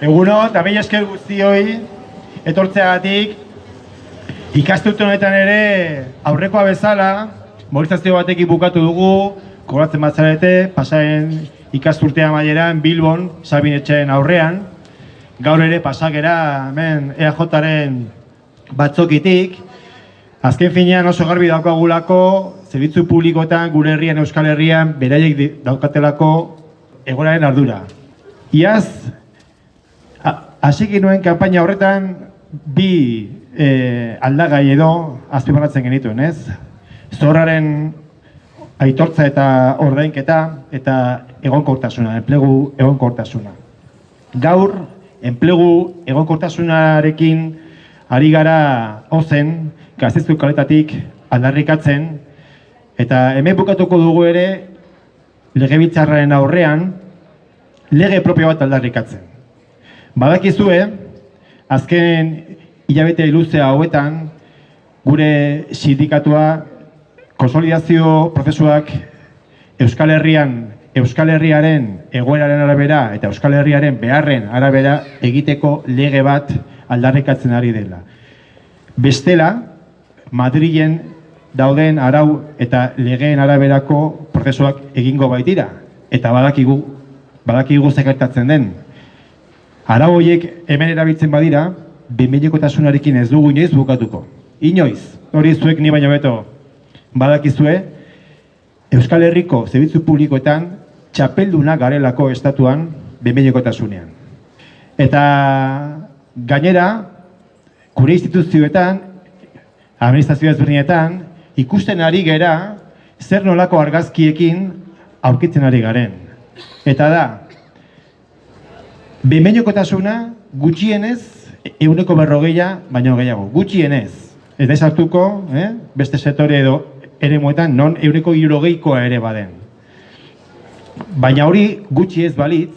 Eguno, eta behi esker guztioi, etortzeagatik, ikastut honetan ere aurrekoa bezala, mobilizazio batekin bukatu dugu, kobratzen bat zarete, pasaren ikasturtea maieran, Bilbon, Sabin etxeen aurrean, gaur ere pasakera, hemen EAJaren batzokitik, azken finean oso garbi daukagulako, zerbitzu publikoetan, gure herrian, Euskal Herrian, beraiek daukatelako egoraren ardura. Iaz, Hasik nuen kanpaina horretan bi e, aldagai edo azpimarratzen genituen, ez? Zorraren aitortza eta ordainketa eta egonkortasuna, enplegu egonkortasuna. Gaur, enplegu egonkortasunarekin ari gara ozen, gaztezko kaletatik aldarrikatzen, eta hemen bukatuko dugu ere legebiltzarraren aurrean lege propio bat aldarrikatzen. Badakizue, azken hilabete luze hauetan, gure sindikatua konsolidazio prozesuak Euskal Herrian, Euskal Herriaren egoeraren arabera eta Euskal Herriaren beharren arabera egiteko lege bat aldarrikatzen ari dela. Bestela, Madrilen dauden arau eta legeen araberako prozesuak egingo baitira. Eta badakigu, badakigu zekertatzen den, Arau horiek hemen erabiltzen badira, benbeinekotasunarekin ez dugu inoiz bukatuko. Inoiz, hori zuek ni baino beto badakizue, Euskal Herriko zerbitzu publikoetan txapelduna garelako estatuan benbeinekotasunean. Eta gainera, gure instituzioetan, administrazio ezberdinetan, ikusten ari gera zer nolako argazkiekin aurkitzen ari garen. Eta da, Bemeniokotasuna gutxienez euneko berrogeia baino gehiago. Gutxienez. Ez da eh? beste setore edo ere moetan, non euneko irogeikoa ere baden. Baina hori gutxi ez balitz,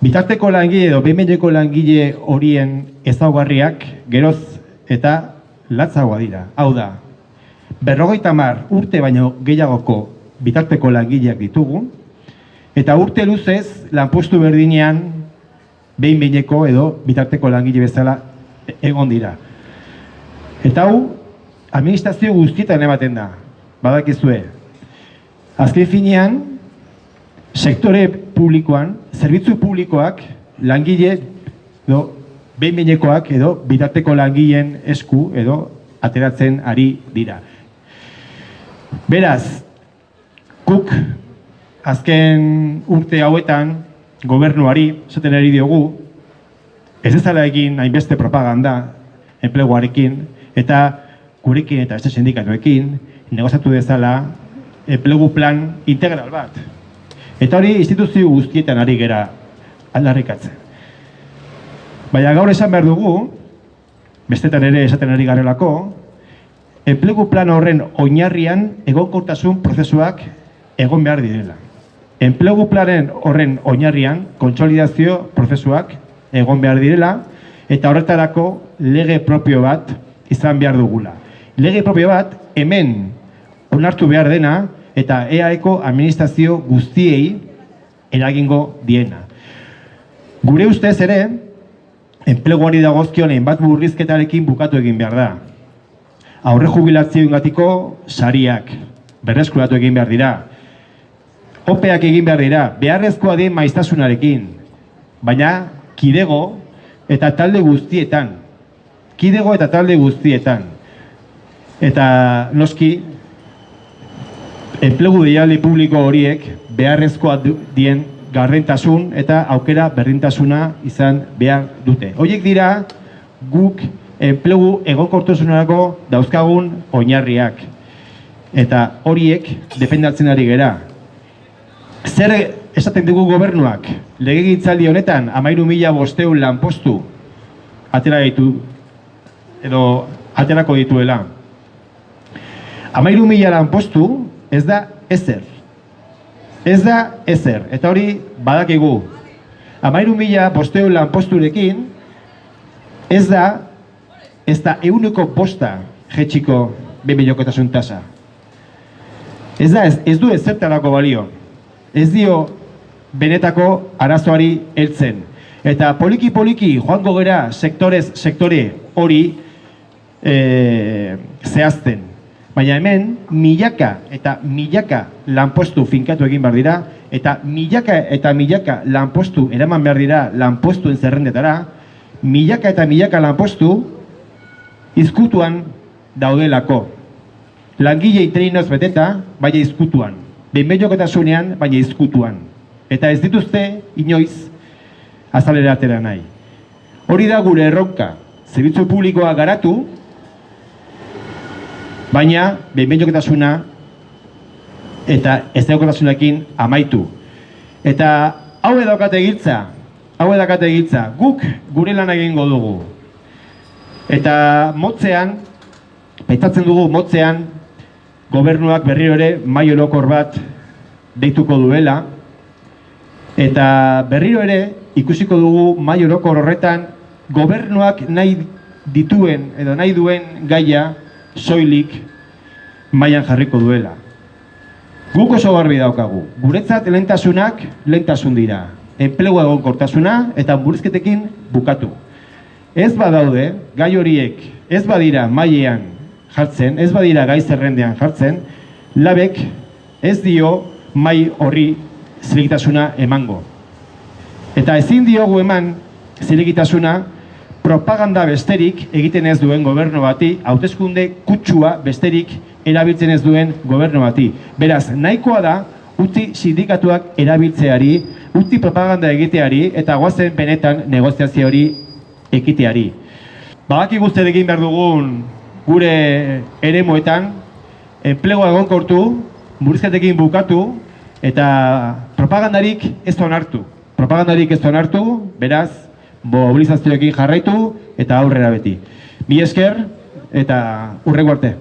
bitarteko langile edo bemeneko langile horien ezaugarriak geroz eta latzagoa dira. Hau da, berrogeita mar urte baino gehiagoko bitarteko langileak ditugu, eta urte luzez lanpostu berdinean behin behineko edo bitarteko langile bezala egon dira. Eta hau, administrazio guztietan ematen da, badakizue. Azken finean, sektore publikoan, zerbitzu publikoak, langile, edo, behin behinekoak edo bitarteko langileen esku edo ateratzen ari dira. Beraz, kuk azken urte hauetan gobernuari, esaten ari diogu, ez ezala egin hainbeste propaganda enpleguarekin, eta gurekin eta beste sindikatuekin, negozatu dezala enplegu plan integral bat. Eta hori instituzio guztietan ari gera aldarrikatzen. Baina gaur esan behar dugu, bestetan ere esaten ari garelako, enplegu plan horren oinarrian egonkortasun prozesuak egon behar direla. Enplegu planen horren oinarrian, kontsolidazio prozesuak egon behar direla, eta horretarako lege propio bat izan behar dugula. Lege propio bat hemen onartu behar dena, eta EAEko administrazio guztiei eragingo diena. Gure ustez ere, enpleguari dagozkion bat burrizketarekin bukatu egin behar da. Aurre jubilazioen gatiko sariak, berreskuratu egin behar dira, opeak egin behar dira, beharrezkoa den maiztasunarekin, baina kidego eta talde guztietan, kidego eta talde guztietan, eta noski, enplegu deialdi publiko horiek beharrezkoa dien garrentasun eta aukera berdintasuna izan behar dute. Horiek dira guk enplegu egokortosunarako dauzkagun oinarriak. Eta horiek defendatzen ari gera zer esaten dugu gobernuak, legegintzaldi honetan, amairu mila bosteun lanpostu atera ditu, edo aterako dituela. Amairu mila lanpostu ez da ezer. Ez da ezer. Eta hori badakigu. Amairu mila bosteun lanposturekin ez da ez da euneko posta jetxiko bebilokotasun tasa. Ez da, ez, ez du ezertarako balio ez dio benetako arazoari heltzen. Eta poliki-poliki joango gera sektorez sektore hori e, zehazten. Baina hemen milaka eta milaka lanpostu finkatu egin behar dira, eta milaka eta milaka lanpostu eraman behar dira lanpostuen zerrendetara, milaka eta milaka lanpostu izkutuan daudelako. Langilei treinoz beteta, baina izkutuan. Behinbeinokotasunean, baina izkutuan. Eta ez dituzte, inoiz, azalera atera nahi. Hori da gure erronka, zerbitzu publikoa garatu, baina behinbeinoketasuna eta ez daukatasunakin amaitu. Eta hau edokate giltza, hau edokate giltza, guk gure lan egingo dugu. Eta motzean, baitatzen dugu motzean, gobernuak berriro ere mai orokor bat deituko duela, eta berriro ere ikusiko dugu mai orokor horretan gobernuak nahi dituen edo nahi duen gaia soilik mailan jarriko duela. Guk oso garbi daukagu. Guretzat lehentasunak lehentasun dira. Enplegu egonkortasuna eta burizketekin bukatu. Ez badaude, gai horiek, ez badira mailean jartzen, ez badira gai zerrendean jartzen, labek ez dio mai horri zilegitasuna emango. Eta ezin diogu eman zilegitasuna propaganda besterik egiten ez duen gobernu bati, hauteskunde kutsua besterik erabiltzen ez duen gobernu bati. Beraz, nahikoa da, utzi sindikatuak erabiltzeari, utzi propaganda egiteari, eta guazen benetan negoziazio hori ekiteari. Bagaki guzti egin behar dugun gure ere moetan, enplegoa egonkortu, murizketekin bukatu, eta propagandarik ez onartu. Propagandarik ez onartu, beraz, mobilizazioekin jarraitu, eta aurrera beti. Mi esker, eta urrego arte.